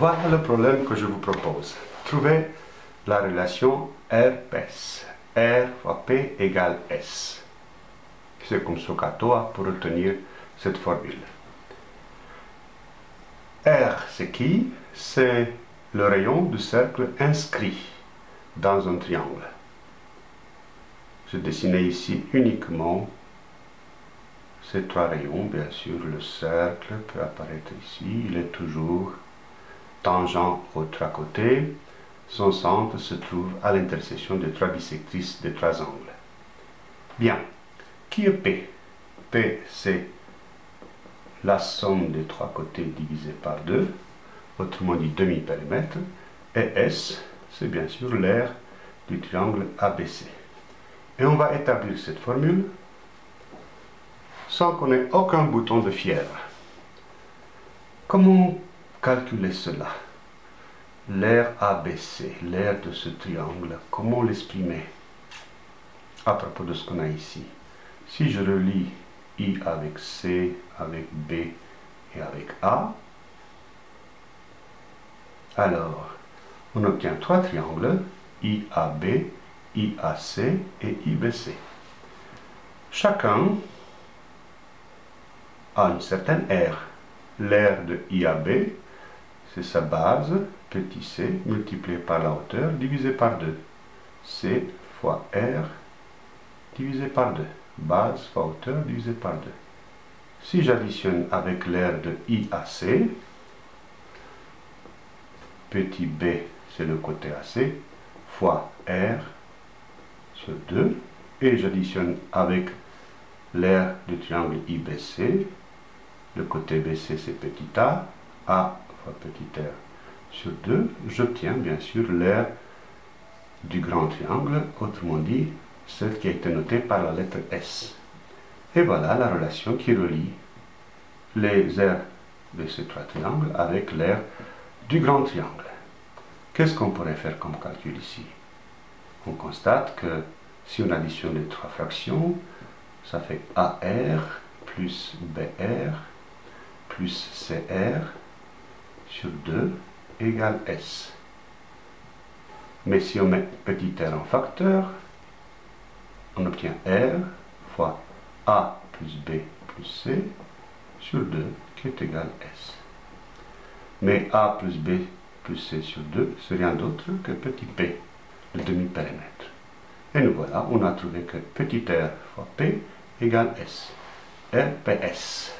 Voilà le problème que je vous propose. Trouvez la relation R-PES. R fois P égale S. C'est comme Socatoa pour retenir cette formule. R, c'est qui? C'est le rayon du cercle inscrit dans un triangle. Je dessiné ici uniquement ces trois rayons. Bien sûr, le cercle peut apparaître ici. Il est toujours tangent aux trois côtés. Son centre se trouve à l'intersection des trois bisectrices des trois angles. Bien. Qui est P? P, c'est la somme des trois côtés divisé par 2, autrement dit demi-périmètre, et S, c'est bien sûr l'aire du triangle ABC. Et on va établir cette formule sans qu'on ait aucun bouton de fièvre. Comment calculer cela L'aire ABC, l'aire de ce triangle, comment l'exprimer à propos de ce qu'on a ici? Si je relis I avec C, avec B et avec A, alors on obtient trois triangles, IAB, IAC et IBC. Chacun a une certaine aire. L'aire de IAB, c'est sa base, petit c, multiplié par la hauteur, divisé par 2. c fois r, divisé par 2 base fois hauteur divisé par 2. Si j'additionne avec l'aire de IAC, petit b c'est le côté AC, fois R sur 2, et j'additionne avec l'aire du triangle IBC, le côté BC c'est petit a, A fois petit r sur 2, j'obtiens bien sûr l'aire du grand triangle, autrement dit celle qui a été notée par la lettre S. Et voilà la relation qui relie les aires de ces trois triangles avec l'aire du grand triangle. Qu'est-ce qu'on pourrait faire comme calcul ici? On constate que si on additionne les trois fractions, ça fait AR plus BR plus CR sur 2 égale S. Mais si on met petit r en facteur, on obtient R fois A plus B plus C sur 2 qui est égal S. Mais A plus B plus C sur 2, c'est rien d'autre que petit p, le demi-périmètre. Et nous voilà, on a trouvé que petit r fois p égale S. RPS.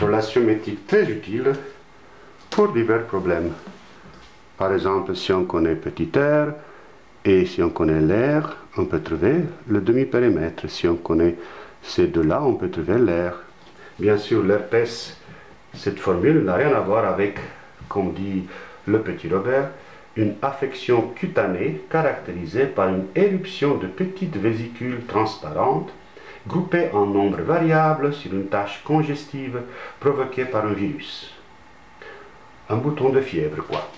Relation métrique très utile pour divers problèmes. Par exemple, si on connaît petit r, et si on connaît l'air, on peut trouver le demi-périmètre. Si on connaît ces deux-là, on peut trouver l'air. Bien sûr, l'herpès, cette formule n'a rien à voir avec, comme dit le petit Robert, une affection cutanée caractérisée par une éruption de petites vésicules transparentes groupées en nombre variable sur une tâche congestive provoquée par un virus. Un bouton de fièvre, quoi.